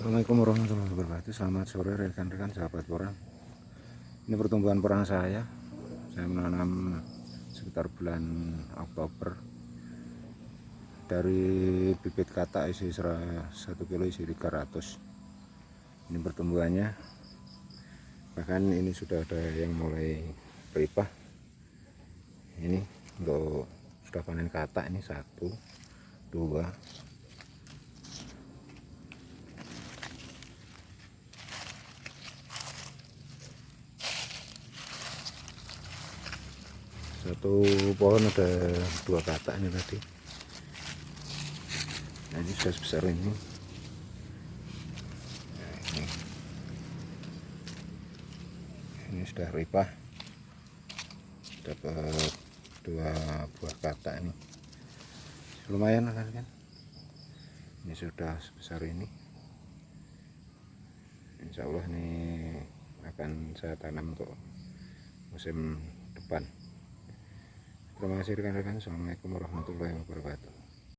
Assalamualaikum warahmatullahi wabarakatuh. Selamat sore rekan-rekan sahabat porang Ini pertumbuhan porang saya. Saya menanam sekitar bulan Oktober. Dari bibit kata isi 1 kilo isi 300 Ini pertumbuhannya. Bahkan ini sudah ada yang mulai beripah Ini untuk sudah panen kata ini satu dua satu pohon ada dua kata ini tadi. Nah ini sudah sebesar ini. Nah, ini. Sudah ripah. Dapat dua buah kata ini. Lumayan kan kan? Ini sudah sebesar ini. Insya Allah ini akan saya tanam untuk musim depan Terima kasih rekan-rekan. Assalamualaikum warahmatullahi wabarakatuh.